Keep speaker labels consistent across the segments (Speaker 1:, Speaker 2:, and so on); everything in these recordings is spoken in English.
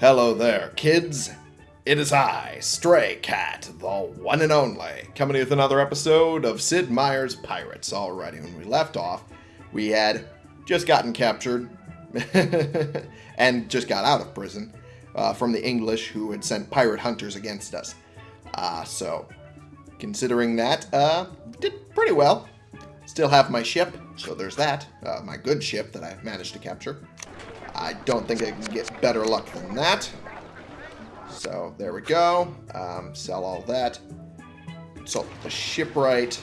Speaker 1: Hello there, kids. It is I, Stray Cat, the one and only, coming with another episode of Sid Meier's Pirates. Alrighty, when we left off, we had just gotten captured and just got out of prison uh, from the English who had sent pirate hunters against us. Uh, so, considering that, uh, did pretty well. Still have my ship, so there's that. Uh, my good ship that I've managed to capture. I don't think I can get better luck than that. So there we go. Um, sell all that. So the shipwright.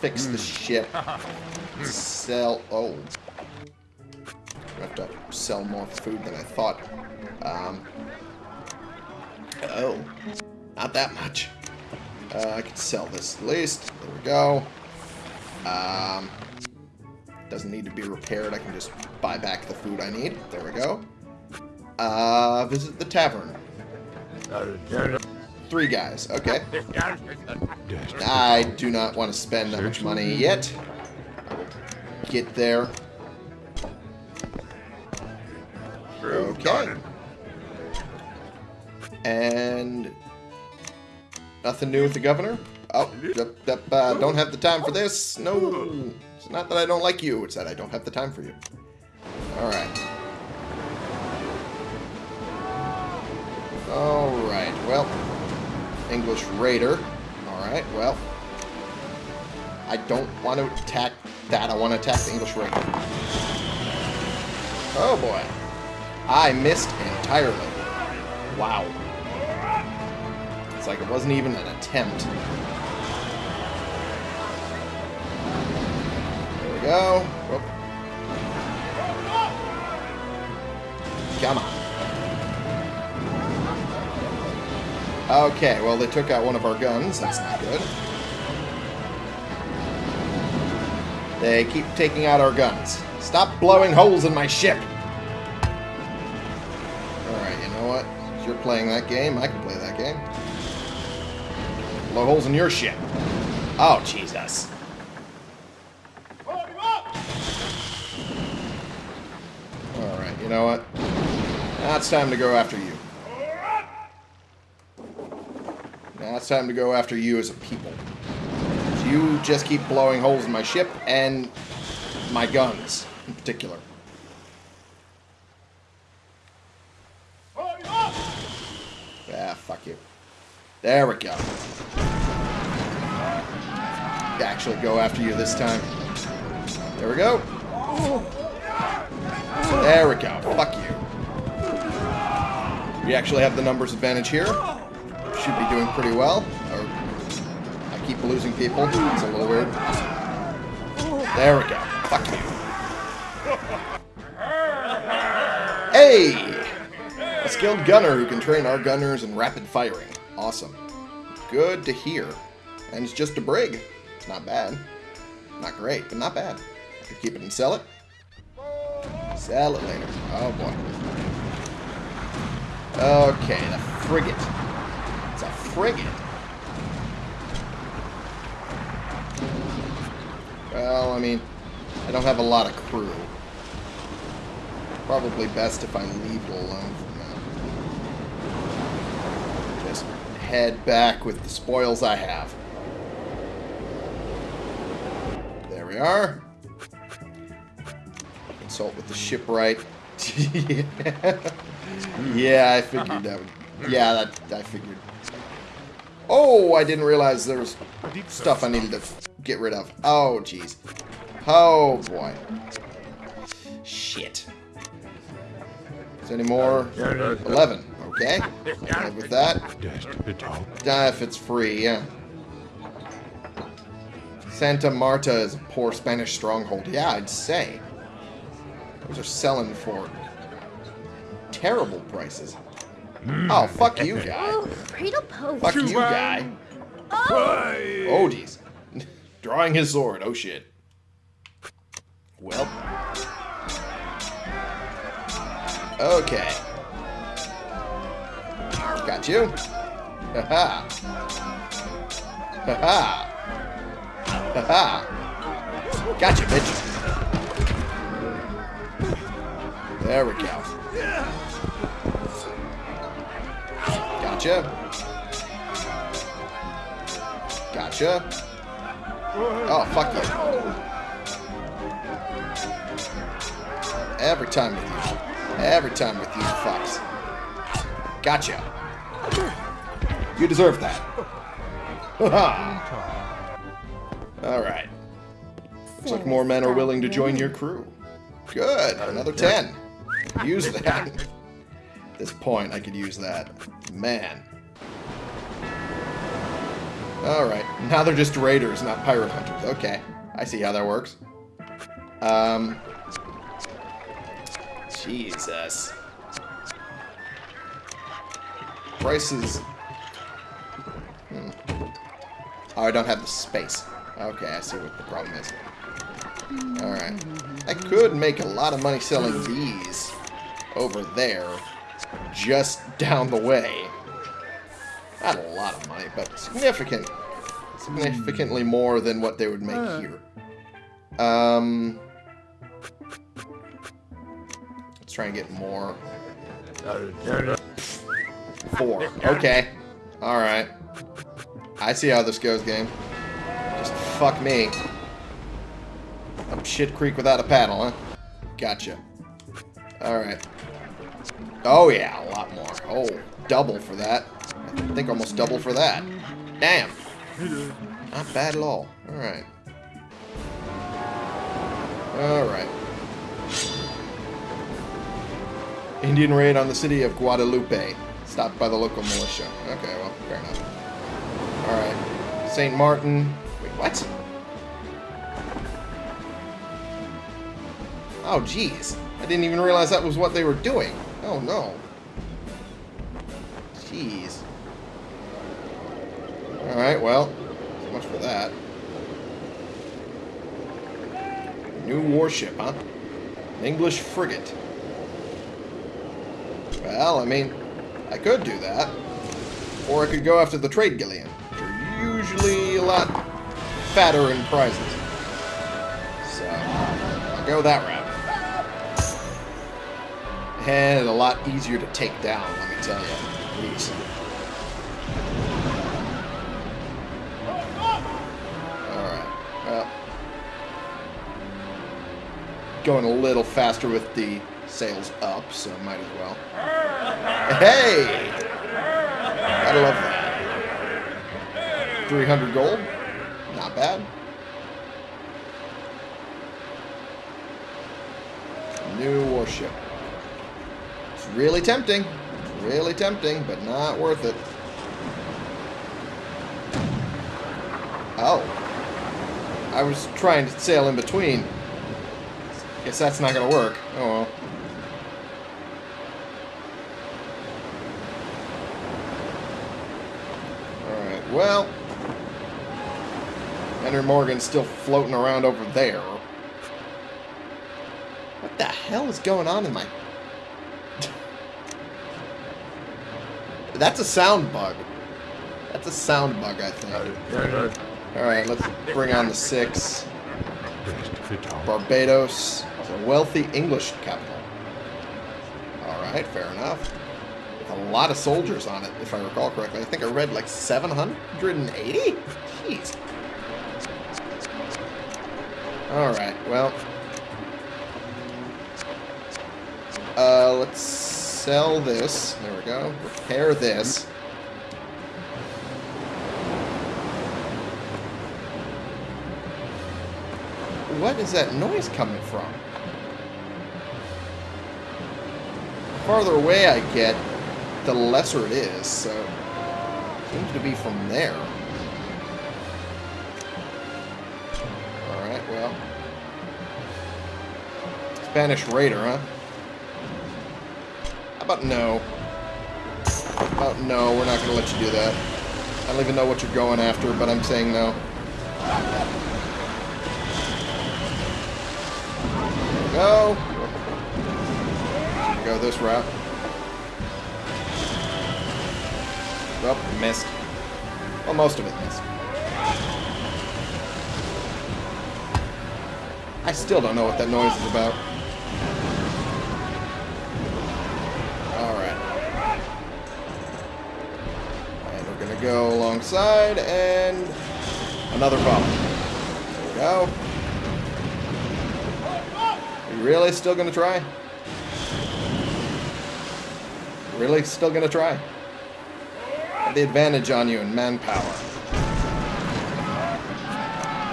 Speaker 1: Fix the ship. Sell. Oh. I have to sell more food than I thought. Um, oh. Not that much. Uh, I can sell this at least. There we go. Um, doesn't need to be repaired. I can just buy back the food I need. There we go. Uh, visit the tavern. Three guys. Okay. I do not want to spend that much money yet. Get there. Okay. And nothing new with the governor. Oh, uh, don't have the time for this. No. It's not that I don't like you, it's that I don't have the time for you. Alright. Alright, well. English Raider. Alright, well. I don't want to attack that. I want to attack the English Raider. Oh boy. I missed entirely. Wow. It's like it wasn't even an attempt. Go. Whoop. Come on. Okay, well, they took out one of our guns. That's not good. They keep taking out our guns. Stop blowing holes in my ship! Alright, you know what? If you're playing that game, I can play that game. Blow holes in your ship. Oh, Jesus. You know what? Now it's time to go after you. Now it's time to go after you as a people. You just keep blowing holes in my ship and my guns in particular. Ah, fuck you. There we go. Actually go after you this time. There we go. There we go. Fuck you. We actually have the numbers advantage here. Should be doing pretty well. I keep losing people. It's a little weird. There we go. Fuck you. Hey! A skilled gunner who can train our gunners in rapid firing. Awesome. Good to hear. And it's just a brig. It's not bad. Not great, but not bad. I could keep it and sell it. Sell it later. Oh, boy. Okay, the frigate. It's a frigate. Well, I mean, I don't have a lot of crew. Probably best if I leave it alone for now. Just head back with the spoils I have. There we are consult with the shipwright. yeah, I figured that would... Yeah, that I figured. Oh, I didn't realize there was stuff I needed to get rid of. Oh, jeez. Oh, boy. Shit. Is there any more? 11. Okay. with that. Uh, if it's free, yeah. Santa Marta is a poor Spanish stronghold. Yeah, I'd say. Those are selling for terrible prices. Mm. Oh, fuck you, guy. Oh, fuck you, guy. Oh, oh. Drawing his sword. Oh, shit. Well. Okay. Got you. Ha-ha. Ha-ha. Ha-ha. Gotcha, bitch. There we go. Gotcha. Gotcha. Oh, fuck you. Every time with you. Every time with you fucks. Gotcha. You deserve that. Alright. Looks like more men are willing to join your crew. Good. Another 10. Use that. At this point, I could use that. Man. Alright. Now they're just raiders, not pirate hunters. Okay. I see how that works. Um... Jesus. Prices... Hmm. Oh, I don't have the space. Okay, I see what the problem is. Alright. I could make a lot of money selling these over there, just down the way. Not a lot of money, but significant. Significantly more than what they would make here. Um... Let's try and get more. Four. Okay. Alright. I see how this goes, game. Just fuck me. Up shit creek without a paddle, huh? Gotcha. Alright. Oh, yeah, a lot more. Oh, double for that. I think almost double for that. Damn. Not bad at all. Alright. Alright. Indian raid on the city of Guadalupe. Stopped by the local militia. Okay, well, fair enough. Alright. St. Martin. Wait, what? Oh, jeez. I didn't even realize that was what they were doing. Oh, no. Jeez. Alright, well. So much for that. New warship, huh? An English frigate. Well, I mean, I could do that. Or I could go after the trade galleon, which are usually a lot fatter in prizes. So, I'll go that route. And a lot easier to take down, let me tell you. Please. Alright. Going a little faster with the sails up, so might as well. Hey! I love that. 300 gold? Not bad. New warship. Really tempting. Really tempting, but not worth it. Oh. I was trying to sail in between. Guess that's not going to work. Oh well. Alright, well. Henry Morgan's still floating around over there. What the hell is going on in my... That's a sound bug. That's a sound bug, I think. Alright, let's bring on the six. Barbados. It's a wealthy English capital. Alright, fair enough. With a lot of soldiers on it, if I recall correctly. I think I read like 780? Jeez. Alright, well. Uh, let's sell this. There we go. Repair this. What is that noise coming from? The farther away I get, the lesser it is, so... Seems to be from there. Alright, well. Spanish Raider, huh? About no? How about no, we're not going to let you do that. I don't even know what you're going after, but I'm saying no. Go! Go this route. Oh, missed. Well, most of it missed. I still don't know what that noise is about. Go alongside and another bomb. There we go. You really still gonna try? Really still gonna try? Have the advantage on you in manpower.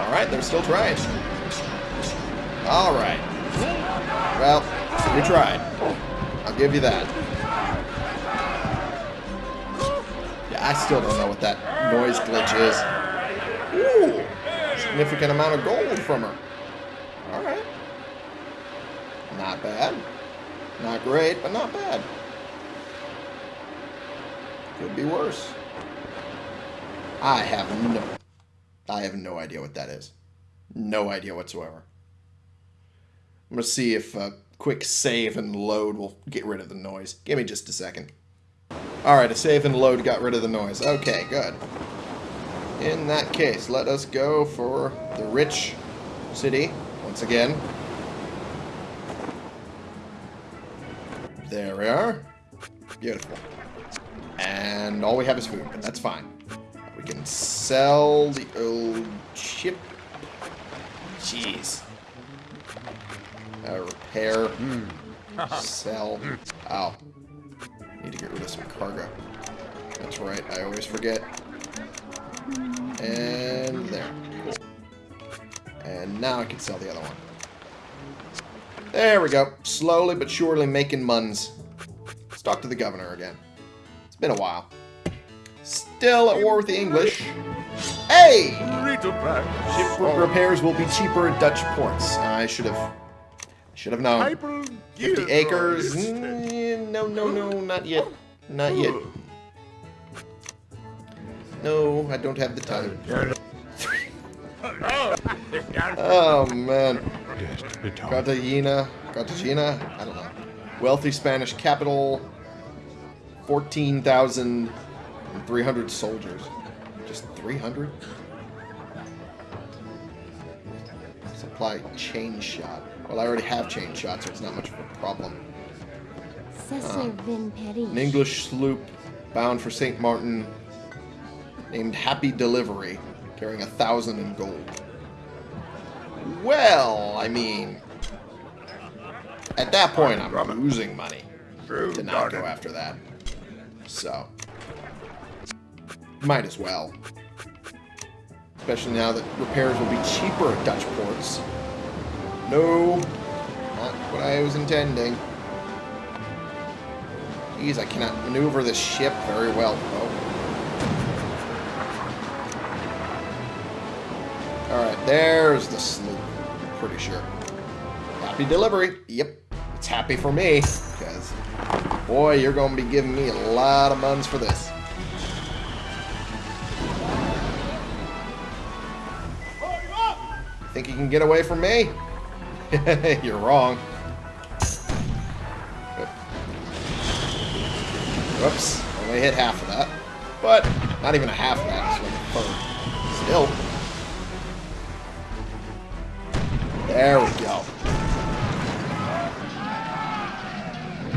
Speaker 1: Alright, they're still trying. Alright. Well, you tried. I'll give you that. I still don't know what that noise glitch is. Ooh! Significant amount of gold from her. Alright. Not bad. Not great, but not bad. Could be worse. I have no... I have no idea what that is. No idea whatsoever. I'm going to see if a quick save and load will get rid of the noise. Give me just a second. Alright, a save and load got rid of the noise. Okay, good. In that case, let us go for the rich city once again. There we are. Beautiful. And all we have is food, but that's fine. We can sell the old ship. Jeez. Uh, repair. Sell. Oh. To get rid of some cargo. That's right, I always forget. And there. And now I can sell the other one. There we go. Slowly but surely making muns. Let's talk to the governor again. It's been a while. Still at war with the English. Hey! Ship repairs will be cheaper at Dutch ports. I should have should have known. 50 acres. Mm, no, no, no, not yet. Not yet. No, I don't have the time. oh, man. Cartagena. Cartagena? I don't know. Wealthy Spanish capital. 14,300 soldiers. Just 300? Supply chain shot. Well, I already have chain shot, so it's not much of a problem. Uh, an English sloop bound for St. Martin named Happy Delivery, carrying a thousand in gold. Well, I mean, at that point, I'm losing money to not go after that. So, might as well. Especially now that repairs will be cheaper at Dutch ports. No, not what I was intending. I cannot maneuver this ship very well. Oh. Alright, there's the sloop. Pretty sure. Happy delivery. Yep, it's happy for me. Because, boy, you're going to be giving me a lot of buns for this. Think you can get away from me? You're wrong. Whoops. Only hit half of that. But, not even a half of that. Still. There we go.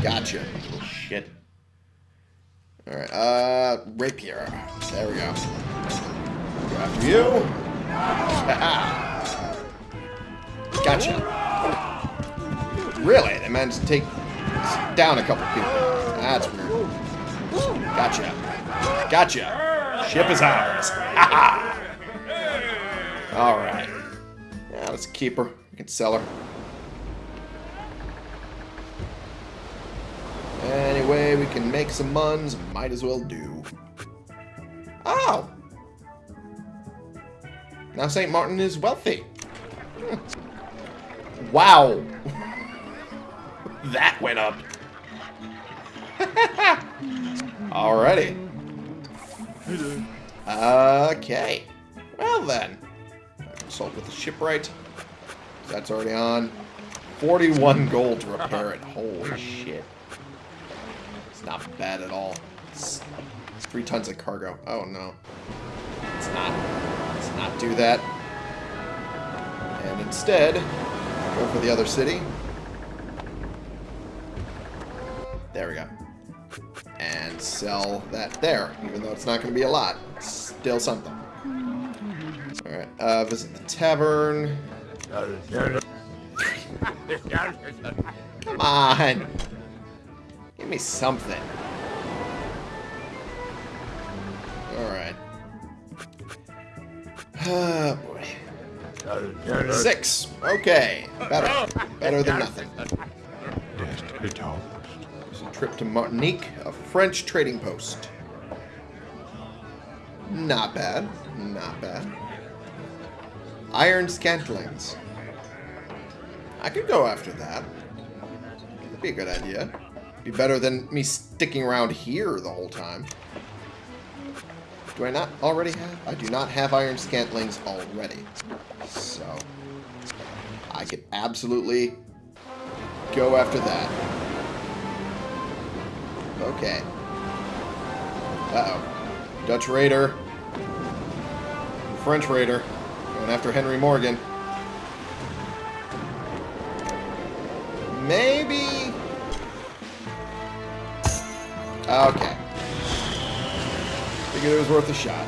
Speaker 1: Gotcha. Shit. Alright, uh, rapier. There we go. Go after you. gotcha. Really? They managed to take down a couple people. That's weird. Gotcha. Gotcha. Ship is ours. Alright. Yeah, let's keep her. We can sell her. Anyway, we can make some muns. Might as well do. Oh! Now St. Martin is wealthy. Hmm. Wow. that went up. Alrighty. Okay. Well then. Consult with the shipwright. That's already on. 41 gold to repair it. Holy shit. It's not bad at all. It's three tons of cargo. Oh no. Let's not. Let's not do that. And instead, go for the other city. There we go. And sell that there, even though it's not going to be a lot. It's still something. Alright, uh, visit the tavern. Come on! Give me something. Alright. Ah, boy. Six. Okay. Better. Better than nothing. There's a trip to Martinique, French trading post. Not bad. Not bad. Iron Scantlings. I could go after that. That'd be a good idea. Be better than me sticking around here the whole time. Do I not already have? I do not have Iron Scantlings already. So, I could absolutely go after that. Okay. Uh-oh. Dutch Raider. French Raider. Going after Henry Morgan. Maybe... Okay. Figured it was worth a shot.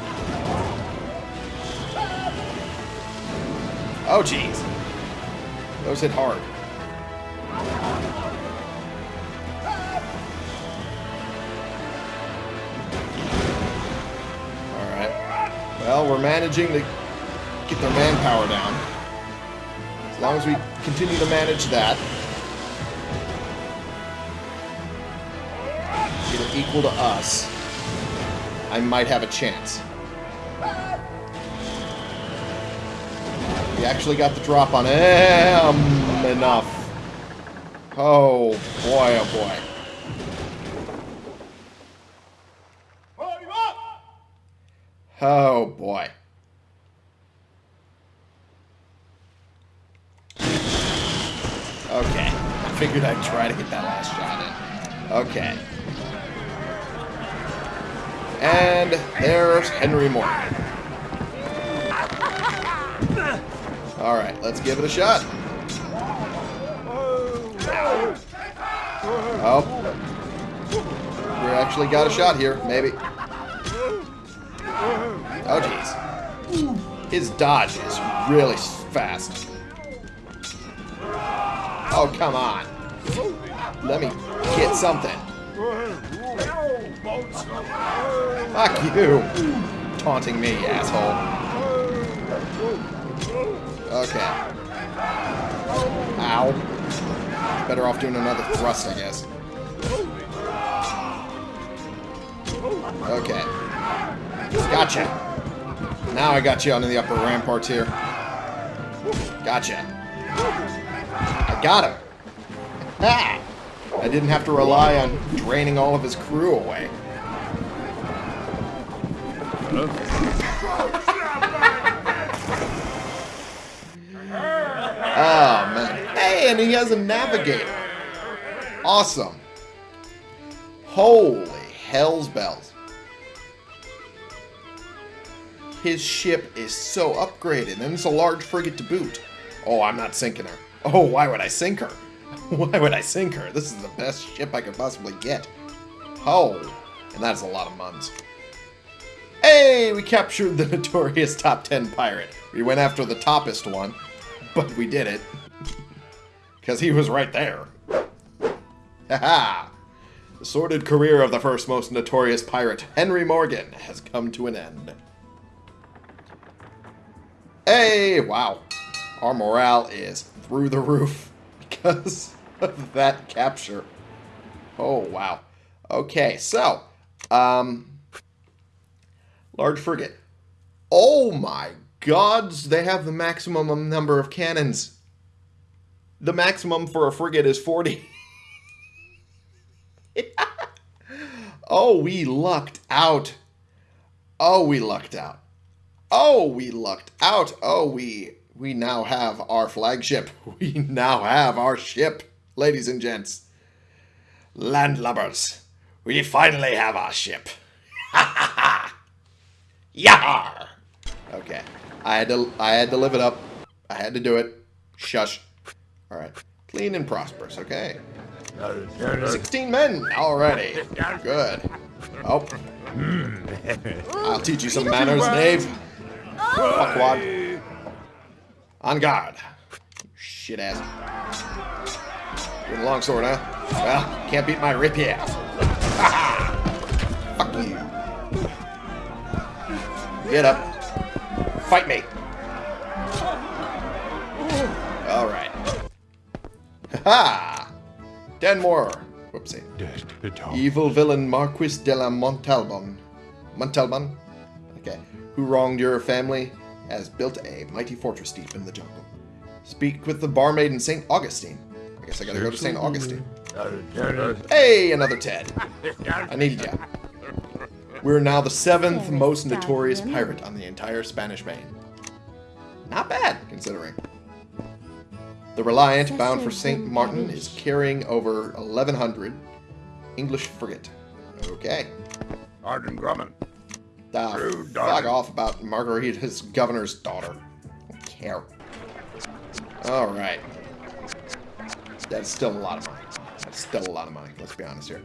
Speaker 1: Oh, jeez. Those hit hard. We're managing to get their manpower down. As long as we continue to manage that. Get it equal to us. I might have a chance. We actually got the drop on him. Enough. Oh, boy, oh, boy. Oh, boy. Okay. I figured I'd try to get that last shot in. Okay. And there's Henry Morgan. Alright, let's give it a shot. Oh. We actually got a shot here, maybe. Oh, jeez. His dodge is really fast. Oh, come on. Let me get something. Fuck you. Taunting me, asshole. Okay. Ow. Better off doing another thrust, I guess. Okay. Gotcha. Now I got you onto the upper ramparts here. Gotcha. I got him. I didn't have to rely on draining all of his crew away. Oh, man. Hey, and he has a navigator. Awesome. Holy hell's bells. His ship is so upgraded, and it's a large frigate to boot. Oh, I'm not sinking her. Oh, why would I sink her? Why would I sink her? This is the best ship I could possibly get. Oh, and that's a lot of muns. Hey, we captured the notorious top 10 pirate. We went after the toppest one, but we did it. Because he was right there. Haha! The sordid career of the first most notorious pirate, Henry Morgan, has come to an end. Hey, wow. Our morale is through the roof because of that capture. Oh, wow. Okay, so, um, large frigate. Oh my gods, they have the maximum number of cannons. The maximum for a frigate is 40. oh, we lucked out. Oh, we lucked out. Oh, we lucked out. Oh, we we now have our flagship. We now have our ship, ladies and gents. Landlubbers, we finally have our ship. Ha ha ha! Yar! Okay. I had to I had to live it up. I had to do it. Shush. Alright. Clean and prosperous, okay. 16 men already. Good. Oh. I'll teach you some manners, knave. Oh. Fuckwad. On guard. Shit ass. Doing a long sword, huh? Well, can't beat my rapier. Fuck you. Get up. Fight me. Alright. Ha! Ten more. Whoopsie. Evil villain Marquis de la Montalban. Montalban? Okay. Who wronged your family has built a mighty fortress deep in the jungle. Speak with the barmaid in St. Augustine. I guess I gotta go to St. Augustine. Hey, another Ted. I need ya. We're now the seventh most notorious pirate on the entire Spanish Main. Not bad, considering. The Reliant, bound for St. Martin, is carrying over 1,100 English frigate. Okay.
Speaker 2: Arden Grumman.
Speaker 1: Ah,
Speaker 2: True
Speaker 1: fuck off about Margarita's governor's daughter. Don't care. Alright. That's still a lot of money. That's still a lot of money, let's be honest here.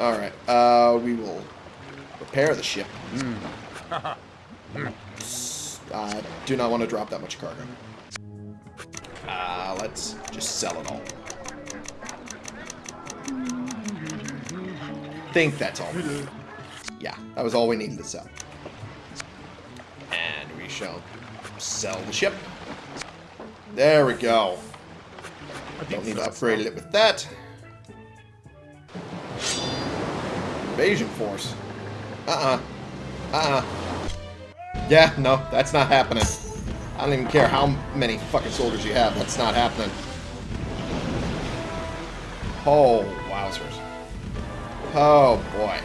Speaker 1: Alright, uh, we will repair the ship. I do not want to drop that much cargo. Uh, let's just sell it all. Think that's all. Yeah, that was all we needed to sell. And we shall sell the ship. There we go. Don't need to upgrade it with that. Invasion force. Uh-uh. Uh-uh. Yeah, no, that's not happening. I don't even care how many fucking soldiers you have. That's not happening. Oh, wowzers. Oh, boy.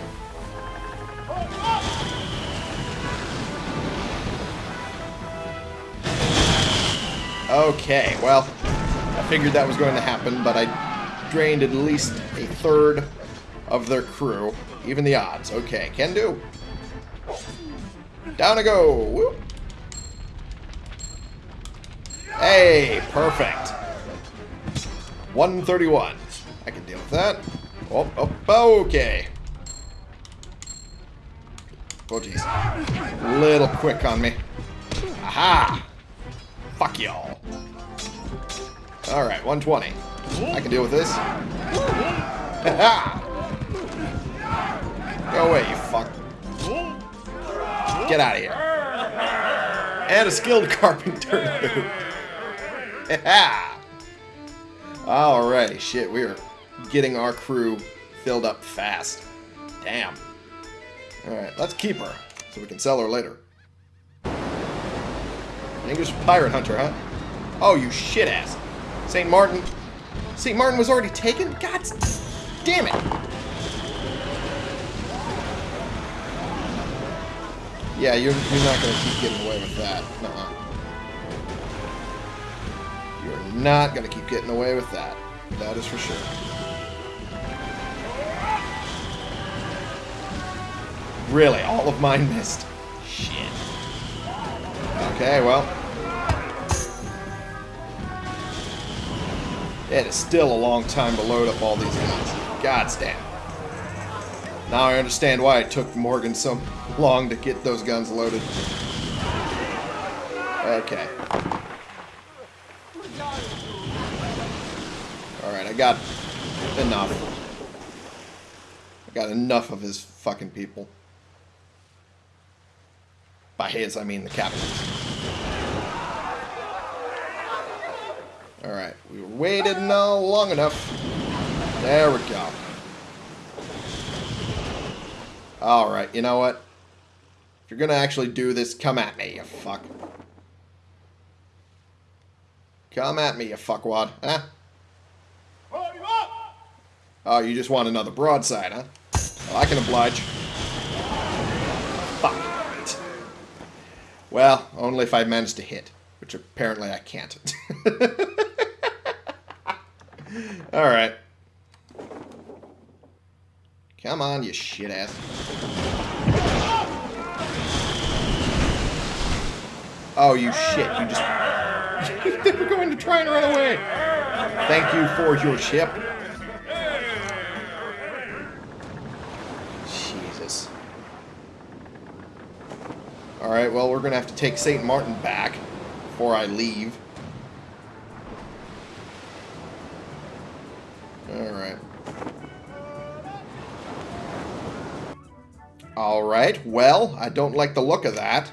Speaker 1: Okay, well, I figured that was going to happen, but I drained at least a third of their crew. Even the odds. Okay, can do. Down I go. Whoop. Hey, perfect. 131. I can deal with that. Oh, oh, okay. Oh, jeez. Little quick on me. Aha! Fuck y'all. Alright, 120. I can deal with this. Go away, you fuck. Get out of here. And a skilled carpenter. Alrighty, shit, we are getting our crew filled up fast. Damn. Alright, let's keep her, so we can sell her later. An English pirate hunter, huh? Oh, you shit ass. St. Martin. St. Martin was already taken? God damn it. Yeah, you're, you're not going to keep getting away with that. Nuh-uh. You're not going to keep getting away with that. That is for sure. Really, all of mine missed. Shit. Okay, well. It is still a long time to load up all these guns. God's damn. Now I understand why it took Morgan so long to get those guns loaded. Okay. Alright, I got enough. I got enough of his fucking people. By his, I mean the captain's. Alright, we waited no long enough. There we go. Alright, you know what? If you're gonna actually do this, come at me, you fuck. Come at me, you fuckwad, huh? Oh, you just want another broadside, huh? Well, I can oblige. Well, only if I manage to hit, which apparently I can't. Alright. Come on, you shit ass. Oh, you shit. You just... they were going to try and run away. Thank you for your ship. Alright, well, we're going to have to take St. Martin back before I leave. Alright. Alright, well, I don't like the look of that.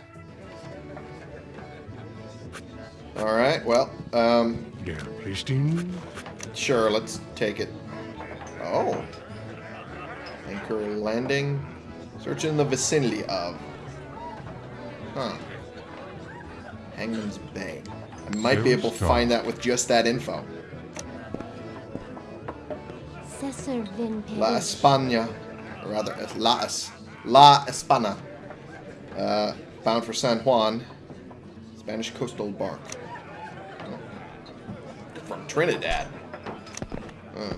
Speaker 1: Alright, well, um,
Speaker 2: Der Pristin.
Speaker 1: Sure, let's take it. Oh. Anchor landing. Search in the vicinity of. Huh. Hangman's Bay. I might be able to find that with just that info. La España. Or rather, uh, La, Es La Espana. Uh, bound for San Juan. Spanish coastal bark. Oh. From Trinidad. Uh,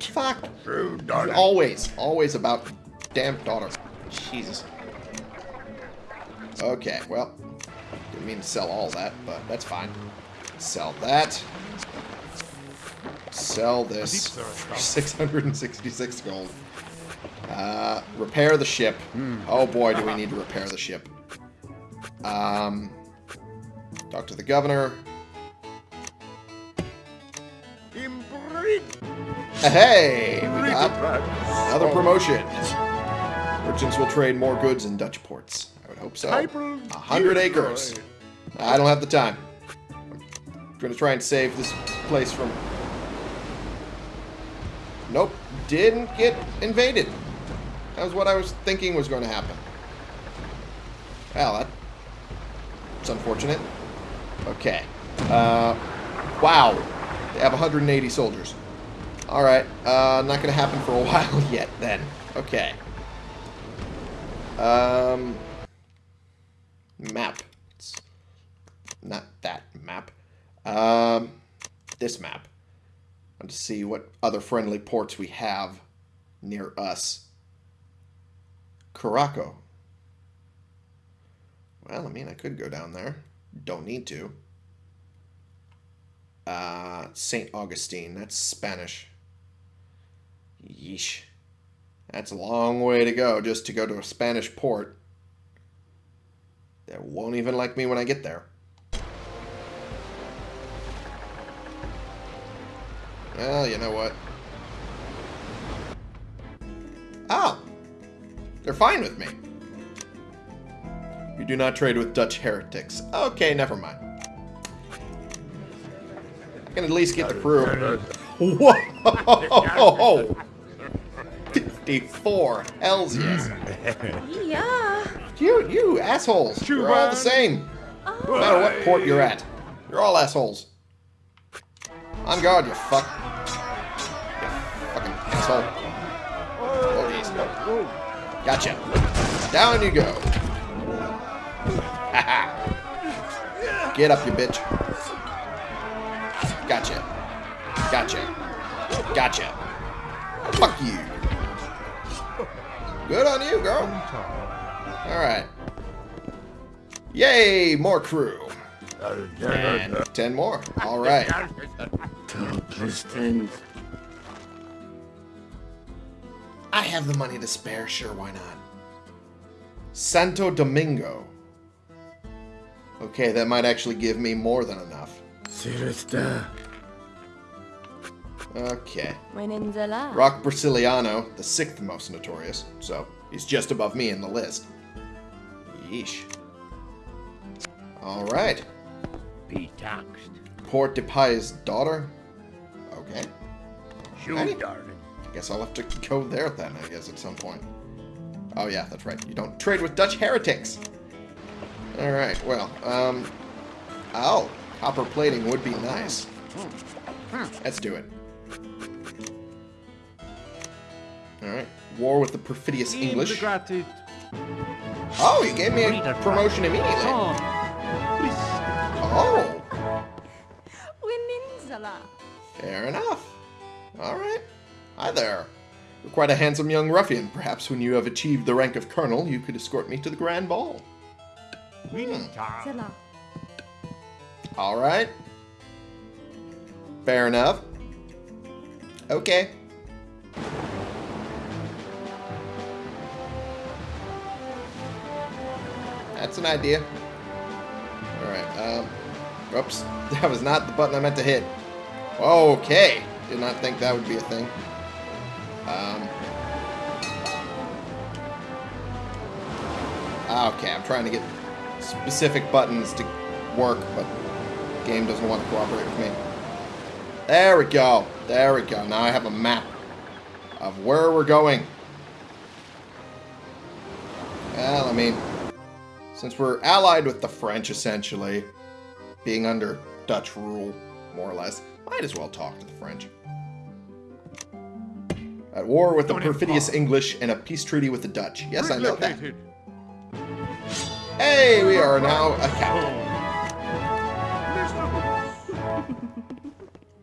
Speaker 1: fuck.
Speaker 2: True.
Speaker 1: Always, always about damn daughter. Jesus. Okay, well, didn't mean to sell all that, but that's fine. Sell that. Sell this for 666 gold. Uh, repair the ship. Oh boy, do we need to repair the ship. Um, talk to the governor. Hey, we got Another promotion. Merchants will trade more goods in Dutch ports. Hope so. A hundred acres. I don't have the time. I'm gonna try and save this place from. Nope, didn't get invaded. That was what I was thinking was going to happen. Well, that, that's unfortunate. Okay. Uh, wow. They have 180 soldiers. Alright, uh, not gonna happen for a while yet, then. Okay. Um... Map. It's not that map. Um, this map. And to see what other friendly ports we have near us. Curaçao. Well, I mean, I could go down there. Don't need to. Uh, St. Augustine. That's Spanish. Yeesh. That's a long way to go just to go to a Spanish port. They won't even like me when I get there. Well, you know what? Oh! They're fine with me. You do not trade with Dutch heretics. Okay, never mind. I can at least get the crew. Whoa! 54. Hells yes.
Speaker 3: Yeah.
Speaker 1: You, you assholes. You're all the same. No matter what port you're at. You're all assholes. On guard, you fuck. You fucking asshole. Oh, jeez. Gotcha. Down you go. Get up, you bitch. Gotcha. Gotcha. Gotcha. Fuck you. Good on you, girl. Alright. Yay, more crew. And ten more. Alright. I have the money to spare, sure, why not? Santo Domingo. Okay, that might actually give me more than enough. Okay.
Speaker 3: Buenenzala.
Speaker 1: Rock Brasiliano, the sixth most notorious, so he's just above me in the list. Yeesh. Alright.
Speaker 2: Be taxed.
Speaker 1: Port de Pai's daughter? Okay. Hey.
Speaker 2: darling.
Speaker 1: I guess I'll have to go there then, I guess, at some point. Oh yeah, that's right. You don't trade with Dutch heretics! Alright, well, um... Oh, copper plating would be nice. Let's do it. Alright. War with the perfidious English. Oh, you gave me a promotion immediately. Oh, fair enough. Alright. Hi there. You're quite a handsome young ruffian. Perhaps when you have achieved the rank of colonel, you could escort me to the grand ball. Hmm.
Speaker 3: Zala.
Speaker 1: Alright. Fair enough. Okay. That's an idea. Alright, um... Oops. That was not the button I meant to hit. Okay. Did not think that would be a thing. Um... Okay, I'm trying to get specific buttons to work, but the game doesn't want to cooperate with me. There we go. There we go. Now I have a map of where we're going. Well, I mean, since we're allied with the French, essentially, being under Dutch rule, more or less, might as well talk to the French. At war with the perfidious English and a peace treaty with the Dutch. Yes, I know that. Hey, we are now a captain.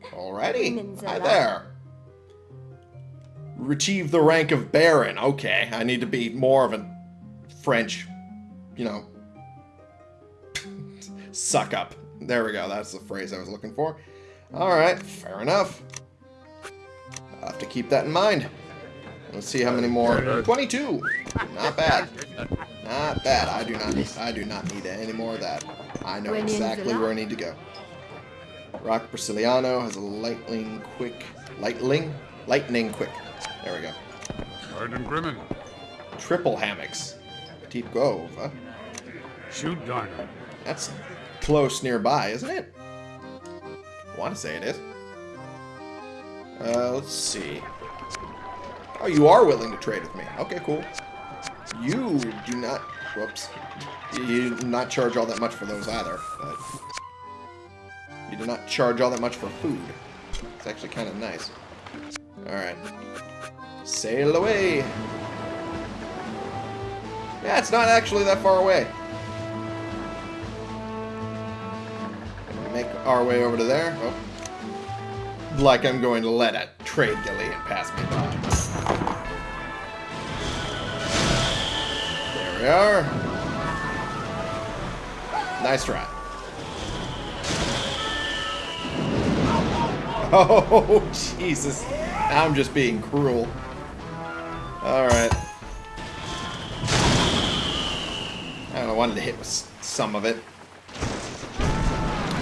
Speaker 1: Alrighty. Hi there. Achieve the rank of Baron. Okay, I need to be more of a French, you know, suck up. There we go. That's the phrase I was looking for. Alright, fair enough. I'll have to keep that in mind. Let's see how many more. 22. Not bad. Not bad. I do not. Need, I do not need any more of that. I know exactly where I need to go. Rock Brasiliano has a lightning quick. Lightning? Lightning quick. There we go.
Speaker 2: Garden Grimmin.
Speaker 1: Triple hammocks. Petite Grove, huh?
Speaker 2: Shoot Darner.
Speaker 1: That's close nearby, isn't it? I want to say it is. Uh, let's see. Oh, you are willing to trade with me. Okay, cool. You do not... Whoops. You do not charge all that much for those either, but... You do not charge all that much for food. It's actually kind of nice. Alright. Sail away! Yeah, it's not actually that far away. Make our way over to there. Oh. Like I'm going to let a trade galleon pass me by. There we are. Nice try. Oh, Jesus. I'm just being cruel. Alright. Wanted to hit with some of it.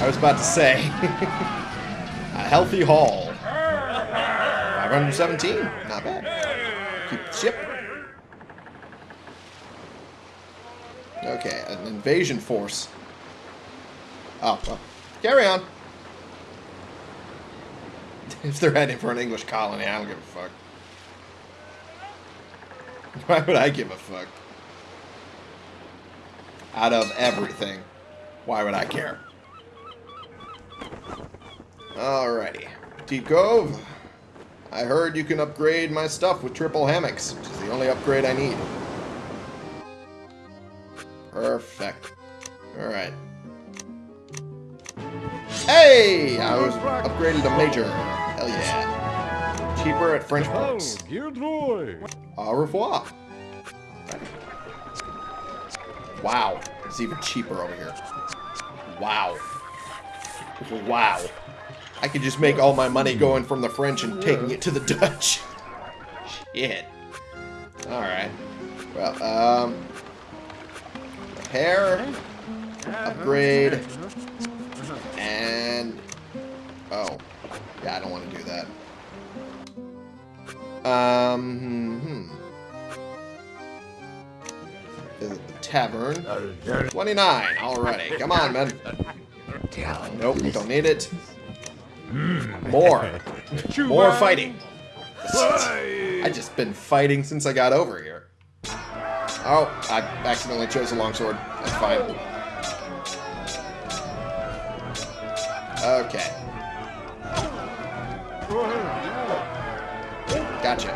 Speaker 1: I was about to say. a healthy haul. 517. Not bad. Keep the ship. Okay, an invasion force. Oh, well. Carry on. if they're heading for an English colony, I don't give a fuck. Why would I give a fuck? Out of everything, why would I care? Alrighty. Petite Cove. I heard you can upgrade my stuff with triple hammocks, which is the only upgrade I need. Perfect. Alright. Hey! I was upgraded to Major. Hell yeah. Cheaper at French ports. Au revoir. Wow. It's even cheaper over here. Wow. Wow. I could just make all my money going from the French and taking it to the Dutch. Shit. Alright. Well, um... Repair. Upgrade. And... Oh. Yeah, I don't want to do that. Um, hmm. Visit the tavern. 29, already. Come on, man. Nope, don't need it. More. More fighting. I just been fighting since I got over here. Oh, I accidentally chose a longsword. That's fine. Okay. Gotcha.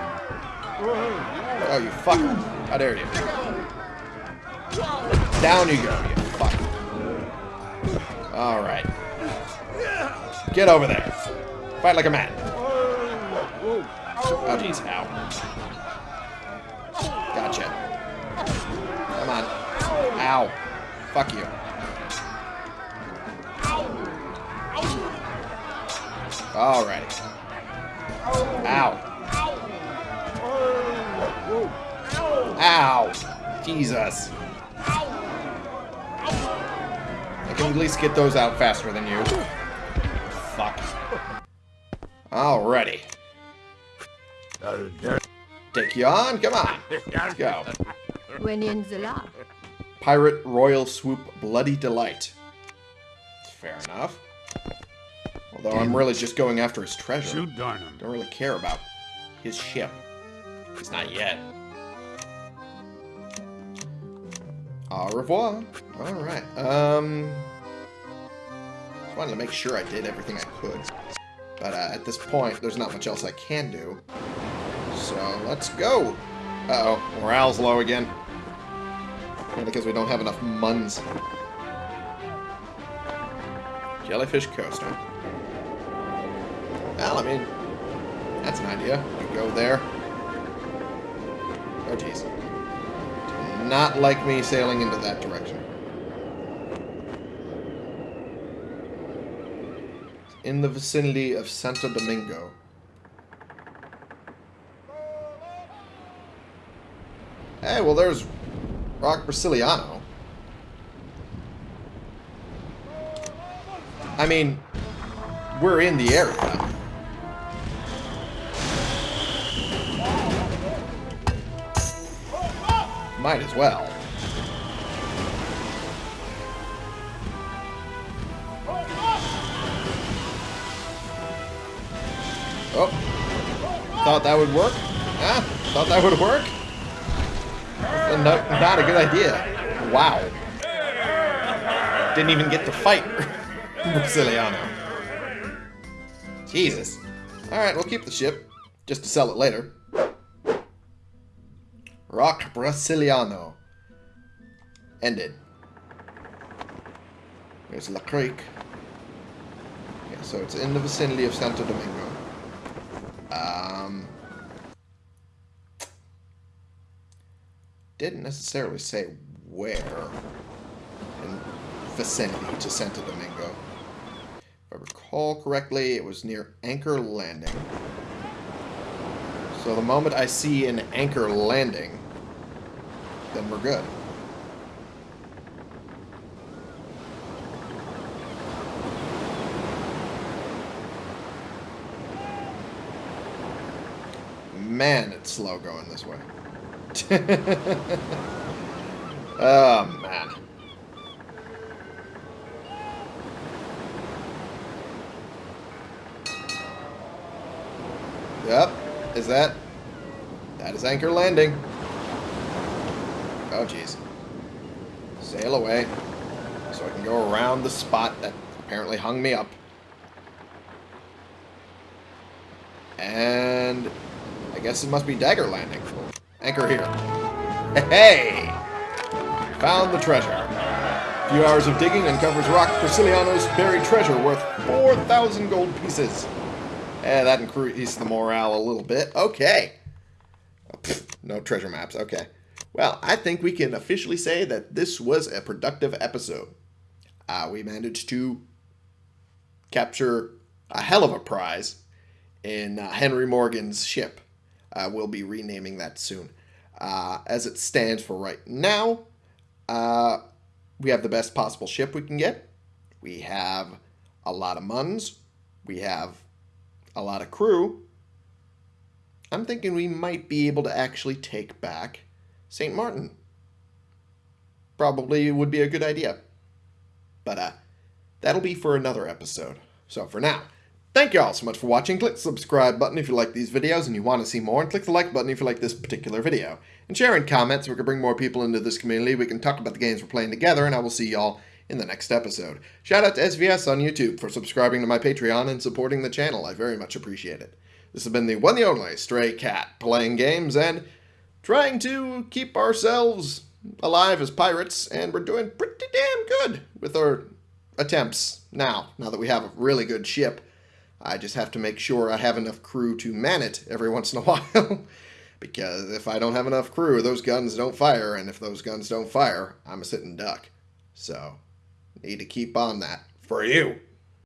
Speaker 1: Oh, you fucker. How dare you. Down you go, you fuck. Alright. Get over there. Fight like a man. Oh, jeez. Ow. Gotcha. Come on. Ow. Fuck you. Alrighty. Ow. Ow. Jesus. Can at least get those out faster than you. Fuck. Alrighty. Take you on? Come on. Let's go.
Speaker 3: When in the Wenyanzala.
Speaker 1: Pirate Royal Sloop Bloody Delight. Fair enough. Although I'm really just going after his treasure.
Speaker 2: Shoot Darnum.
Speaker 1: Don't really care about his ship. It's not yet. Au revoir. Alright. Um. Just wanted to make sure I did everything I could. But uh, at this point, there's not much else I can do. So let's go. Uh oh. Morale's low again. Because we don't have enough muns. Jellyfish coaster. Well, I mean, that's an idea. You go there. Oh, jeez. Not like me sailing into that direction. In the vicinity of Santo Domingo. Hey, well, there's Rock Brasiliano. I mean, we're in the area. Might as well. Oh. Thought that would work? Yeah, thought that would work? No, not a good idea. Wow. Didn't even get to fight Brasiliano. Jesus. Alright, we'll keep the ship. Just to sell it later. Rock Brasiliano. Ended. There's La Creek. Yeah, so it's in the vicinity of Santo Domingo. Um, didn't necessarily say where in vicinity to Santo Domingo. If I recall correctly, it was near Anchor Landing. So the moment I see an Anchor Landing, then we're good. Man, it's slow going this way. oh, man. Yep. Is that? That is Anchor Landing. Oh, jeez. Sail away. So I can go around the spot that apparently hung me up. And guess it must be Dagger Landing. Anchor here. Hey! Found the treasure. A few hours of digging uncovers Rock Brasiliano's buried treasure worth 4,000 gold pieces. Eh, that increased the morale a little bit. Okay. Pfft, no treasure maps. Okay. Well, I think we can officially say that this was a productive episode. Uh, we managed to capture a hell of a prize in uh, Henry Morgan's ship. Uh, we'll be renaming that soon. Uh, as it stands for right now, uh, we have the best possible ship we can get. We have a lot of muns. We have a lot of crew. I'm thinking we might be able to actually take back St. Martin. Probably would be a good idea. But uh, that'll be for another episode. So for now, thank you all so much for watching. Click the subscribe button if you like these videos and you want to see more. And click the like button if you like this particular video. And share in comments so we can bring more people into this community. We can talk about the games we're playing together. And I will see y'all in the next episode. Shout out to SVS on YouTube for subscribing to my Patreon and supporting the channel. I very much appreciate it. This has been the one the only Stray Cat, playing games and trying to keep ourselves alive as pirates, and we're doing pretty damn good with our attempts now, now that we have a really good ship. I just have to make sure I have enough crew to man it every once in a while. because if I don't have enough crew, those guns don't fire, and if those guns don't fire, I'm a sitting duck. So, need to keep on that for you.